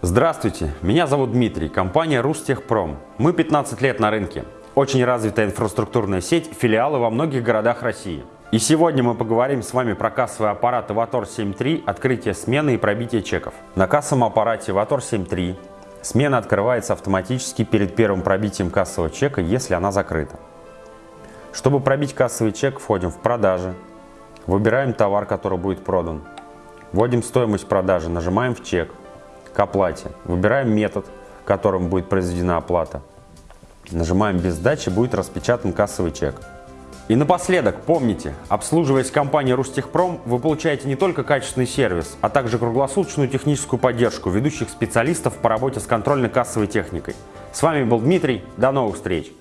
Здравствуйте, меня зовут Дмитрий, компания Рустехпром. Мы 15 лет на рынке. Очень развитая инфраструктурная сеть, филиалы во многих городах России. И сегодня мы поговорим с вами про кассовый аппарат Avator 7.3, открытие смены и пробитие чеков. На кассовом аппарате Avator 7.3 смена открывается автоматически перед первым пробитием кассового чека, если она закрыта. Чтобы пробить кассовый чек, входим в продажи, выбираем товар, который будет продан, вводим стоимость продажи, нажимаем в чек, к оплате, выбираем метод, которым будет произведена оплата, нажимаем без сдачи, будет распечатан кассовый чек. И напоследок, помните, обслуживаясь компанией Рустехпром, вы получаете не только качественный сервис, а также круглосуточную техническую поддержку ведущих специалистов по работе с контрольно-кассовой техникой. С вами был Дмитрий, до новых встреч!